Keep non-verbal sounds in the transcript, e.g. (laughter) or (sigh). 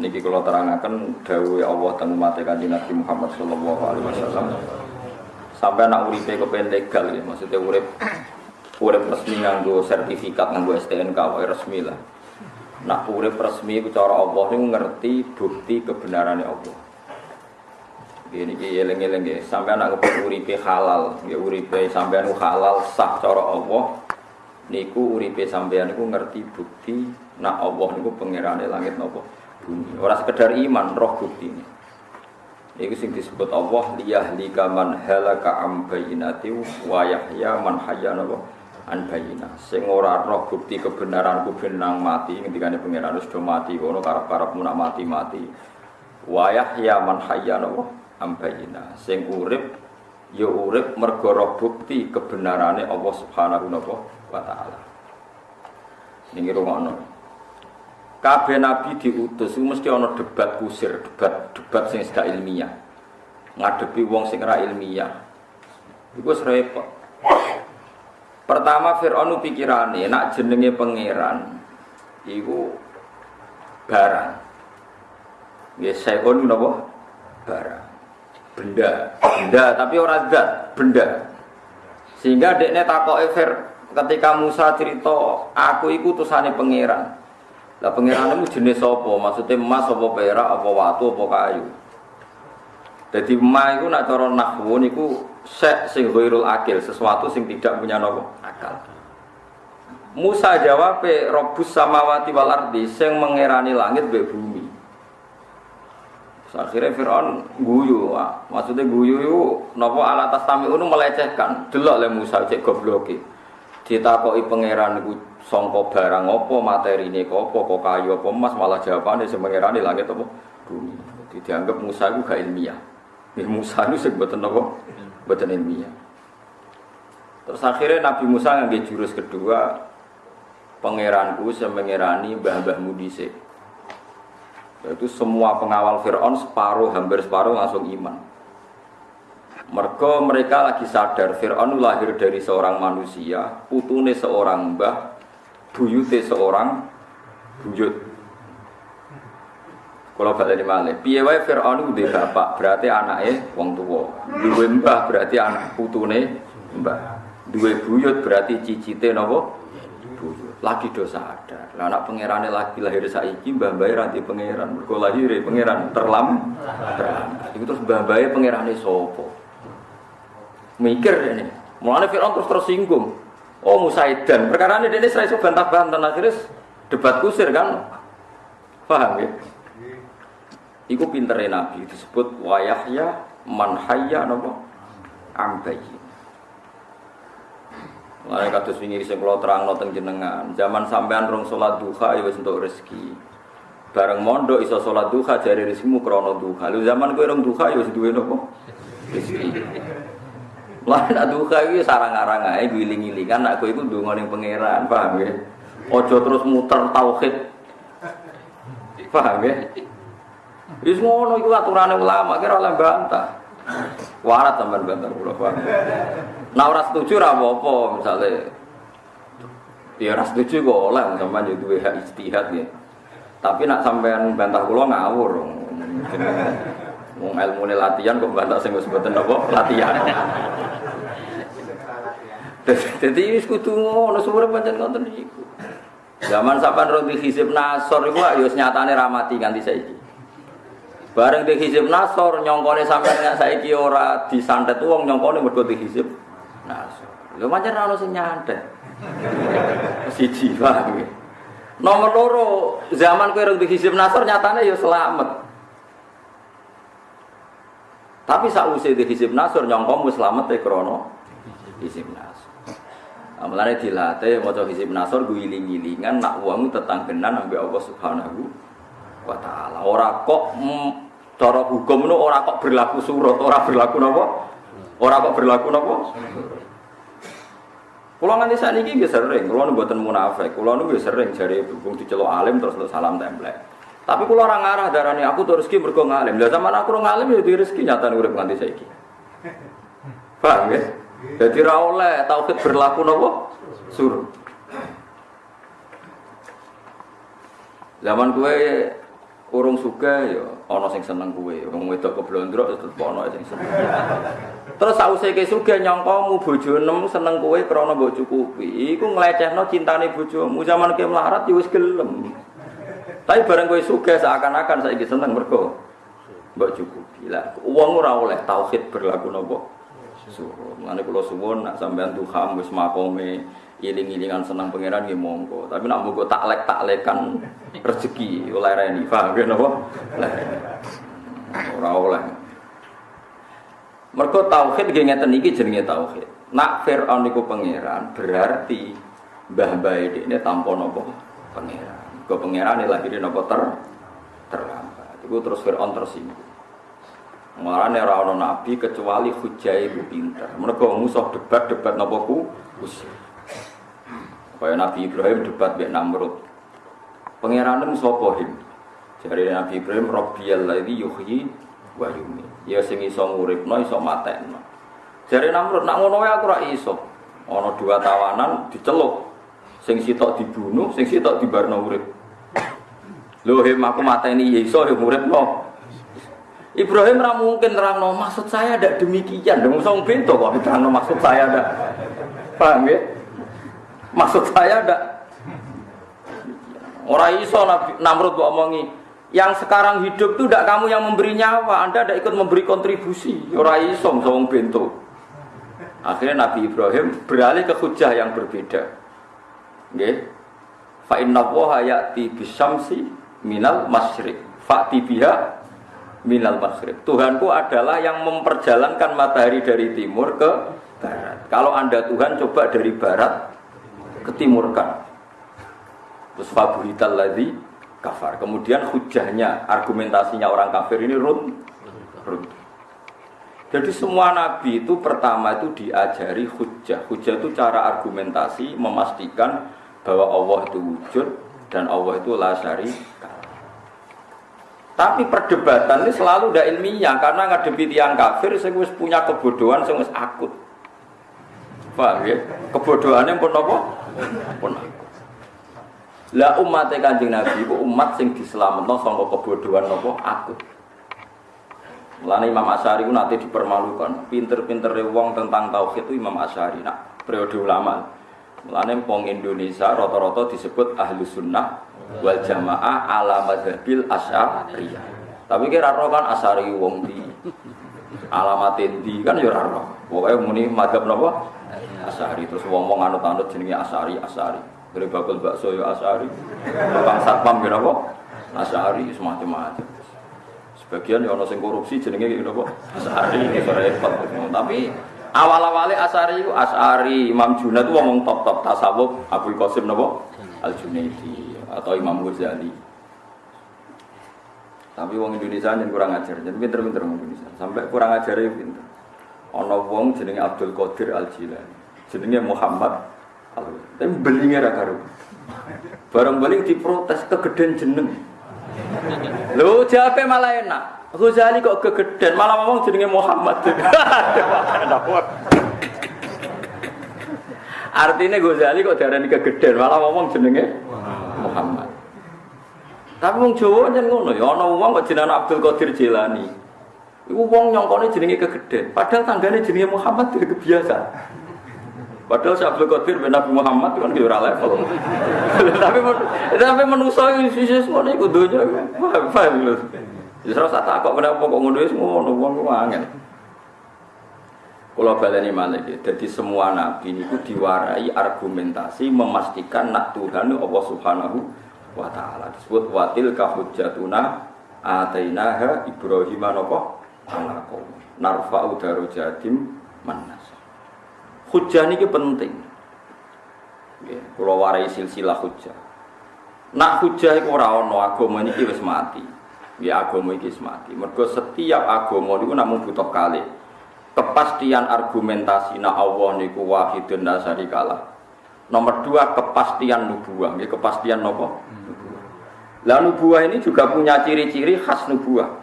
Niki kalau terangkan dawuh Allah tentang umat kanjeng Nabi Muhammad sallallahu alaihi wasallam. Sampai anak uripe kepen legal ya, maksudnya urip urip resmi nganggo sertifikat nganggo STNK wae resmi lah. Nak urip resmi cara Allah niku ngerti bukti kebenarannya Allah. Gini ki eling-eling nggih, sampai anak kepen uripe halal, nggih uripe sampean halal sah cara Allah. Niku uripe sampean niku ngerti bukti nak Allah niku pangerane langit napa bumi. Ora sekedar iman, roh bukti ini. Ini sing disebut Allah liyahlika man halaka am bayinati wa yahya man hayya an bayina. Sing ora roh bukti kebenaran ku benang mati ngendikane pangeran wis do mati kono karep-karepmu nak mati-mati. Wa yahya man hayya am bayina. Sing urip ya urip mergo roh bukti kebenarane Allah Subhanahu wa taala. Ini rungokno. Kabeh nabi diutus mesti ana debat kusir, debat debat sing gak ilmiah. Ngadepi wong sing ora ilmiah. Iku repot. Pertama Fir'aun pikirane nak jenenge pangeran iku barang. Ya sayon napa? Barang. Benda, benda tapi ora zat, benda. Sehingga dekne takoke Fir ketika Musa cerita aku iku utusane pangeran. Lah pangeranmu jenis apa? Maksudnya emas apa perak apa watu apa kayu. Jadi emas itu nak cara nahwu niku sek sing ghairul akil, sesuatu sing tidak punya nopo akal. Musa jawab robus samawati wal ardi sing mengerani langit be bumi. Akhirnya Fir'aun guyu, maksudnya guyu itu nopo alat tas tami melecehkan, delok le Musa cek gobloki. Ditakoki pangeran iku songko barang opo materi ini opo kok kayu opo emas? Malah jawabannya semengerani langit opo bumi. Jadi dianggap Musa itu gak ilmiah. Ini Musa itu sebutan opo buatan ilmiah. Terus akhirnya Nabi Musa ngambil jurus kedua pangeranku semengerani mbah-mbah mudise itu semua pengawal Fir'aun separuh hampir separuh langsung iman Mergo mereka lagi sadar Fir'aun lahir dari seorang manusia, putune seorang mbah, buyute seorang buyut. Kalau balik di mana? Piye wae Fir'aun itu bapak, berarti anaknya wong tua. Dua mbah berarti anak putune mbah. Dua buyut berarti cicite nopo buyut. Lagi dosa ada. Lah anak pangerane lagi lahir saiki mbah mbah ranti pangeran. Mergo lahir pangeran terlam terlambat. Iku terus mbah mbah pangerane sapa? Mikir ini. Mulane Fir'aun terus tersinggung. Oh Musaidan, perkara ini dia serai bantah-bantah akhirnya debat kusir kan, paham ya? Iku pintere Nabi disebut wayahya manhaya nopo ambayi. Mulai kados wingi sing kula terangno teng jenengan, zaman sampean rong salat duha ya wis entuk rezeki. Bareng mondok iso salat duha jare rezekimu krana duha. Lu zaman kowe rong duha ya wis duwe nopo? Rezeki. Lan aduka iki sarang-arang ae giling-gilingan aku iku ndonga ning pangeran, paham ya? Ojo terus muter tauhid. Paham ya? Wis ngono iku aturane ulama kira oleh bantah. Warat sampean bantah kula paham. Nah ora setuju apa-apa misale Ya ora setuju kok oleh sampean yo duwe ya. Tapi nak sampean bantah kula ngawur. Wong ilmu latihan kok bantah sing wis mboten apa latihan. Dadi wis kudu ngono sumber pancen ngoten iku. Zaman sampean ro di nasor iku ya wis nyatane ramati nganti saiki. Bareng di hizib nasor nyongkone sampean saiki ora disantet wong nyongkone mergo di hizib nasor. Lho pancen ora ono sing nyantet. Siji. Nomor loro, zaman kowe ro di hizib nasor nyatane ya selamat. Tapi sausé di hizib nasur nyongkom wis slamet e krana hizib nasur. Nah, mulane dilatih maca hizib nasur guling-gilingan nak wong tetanggenan ambek Allah Subhanahu wa taala. Ora kok cara hukum itu ora kok berlaku surut, ora berlaku napa? Ora kok berlaku napa? Kulo nganti sakniki nggih sering, kulo nu mboten munafik. Kulo nu sering jare dukung diceluk alim terus salam templek. Tapi kalau orang arah darahnya aku tuh rezeki mergo ngalim. Lah zaman aku ngalim ya di rezeki nyata urip nganti saiki. Paham ya? Jadi oleh tauhid berlaku nopo? Sur. Zaman gue urung suka ya ana sing seneng kuwe. Wong wedok keblondrok tetep ana sing seneng. Terus sause ke sugih nyangkamu bojo nem seneng kowe krana mbok cukupi. Iku nglecehno cintane bojomu. Zaman ke melarat ya wis gelem. Tapi bareng kowe sugih seakan-akan saiki seneng mergo mbok cukupi. Lah wong ora oleh tauhid berlaku napa? Suruh. Mulane kula suwun nak sampean tuhan wis makome iling-ilingan senang pangeran nggih monggo. Tapi nak monggo taklek taklekan (laughs) rezeki oleh reni. Paham ya napa? Ora oleh. Mergo tauhid nggih ngeten iki jenenge tauhid. Nak Firaun niku pangeran berarti mbah-mbah ini tanpa napa pangeran. Kok pangeran lahirin napa ter terlambat. Iku terus Firaun tersinggung. Marane ora ana nabi kecuali hujah iku pinter. Mergo musuh debat-debat napa ku usir. Kaya Nabi Ibrahim debat mbek Namrud. Pangeran sapa him? Jare Nabi Ibrahim Rabbiyal ladzi yuhyi wa yumiit. Ya sing iso nguripno iso matekno. Jare Namrud nak ngono wae aku ora iso. Ana dua tawanan diceluk. Sing sitok dibunuh, sing sitok dibarno urip. Lho him aku mateni ya iso ya nguripno. Ibrahim ora mungkin terangno maksud saya ada demikian. Dong song pintu kok terangno maksud saya ada. Paham ya? Maksud saya ada orang iso Namrud kok omongi yang sekarang hidup itu tidak kamu yang memberi nyawa, Anda tidak ikut memberi kontribusi. Orang iso sawang bento. Akhirnya Nabi Ibrahim beralih ke hujah yang berbeda. Nggih. Fa inna wa ya'ti bisyamsi minal masyriq. Fa'ti biha minal masyriq. Tuhanku adalah yang memperjalankan matahari dari timur ke barat. Kalau Anda Tuhan coba dari barat ketimurkan. Terus fabuhital ladzi kafar. Kemudian hujahnya, argumentasinya orang kafir ini run, run. Jadi semua nabi itu pertama itu diajari hujah. Hujah itu cara argumentasi memastikan bahwa Allah itu wujud dan Allah itu la Tapi perdebatan ini selalu tidak ilmiah karena ngadepi tiang kafir saya punya kebodohan saya akut. Paham ya? Kebodohannya pun apa? Pun Lah umat Kanjeng Nabi itu umat sing diselametno saka kebodohan apa? Akut. Mulane Imam Asy'ari ku nanti dipermalukan. Pinter-pinter wong tentang tauhid itu Imam Asy'ari nak periode ulama. Mulane wong Indonesia rata-rata disebut ahlu sunnah wal jamaah ala madhabil asy'ariyah. Tapi kira roh kan Asy'ari wong di alamat di kan ya roh. Pokoke muni madhab napa? Asari terus wong-wong anut-anut jenenge Asari Asari. Dari bakul bakso ya Asari. Tukang satpam ya apa? Asari semacam-macam. Sebagian ya ono sing korupsi jenenge ya apa? Asari itu repot. Tapi awal-awalnya Asari itu Asari Imam Junaid itu ngomong top-top tasawuf Abdul Qasim napa? Al Junaidi atau Imam Ghazali. Tapi wong Indonesia yang kurang ajar, jadi pinter-pinter wong Indonesia. Sampai kurang ajar ya pinter. Ono wong jenenge Abdul Qadir Al Jilani jenenge Muhammad tapi belinya ra karo barang beling diprotes kegeden jeneng lho jape malah enak Ghazali kok kegeden malah ngomong jenenge Muhammad (laughs) artinya Ghazali kok darani kegeden malah ngomong jenenge Muhammad tapi wong Jawa nyen ngono ya ana wong kok jenenge Abdul Qadir Jilani Iku wong nyongkone jenenge kegeden, padahal tanggane jenenge Muhammad itu kebiasa. Padahal si Abdul Qadir bin Nabi Muhammad kan kira level. tapi tapi yang sisi semua ini kudunya paham loh. Ya serasa takut kenapa kok ngono semua ngono wong angel. Kalau baleni malik jadi semua nabi itu diwarai argumentasi memastikan nak Tuhan Allah Subhanahu wa taala disebut watil kahujatuna atainaha Ibrahim napa ala qaum narfa'u darajatim manas Hujah ini penting. Kalau warai silsilah hujah. Nak hujah itu orang no agama ini wis mati. Ya agama ini mati. Mergo setiap agama itu namun butuh kali. Kepastian argumentasi na Allah niku wahidun dasari kalah. Nomor dua kepastian nubuah. Ya, kepastian nopo. Lah nubuah ini juga punya ciri-ciri khas nubuah.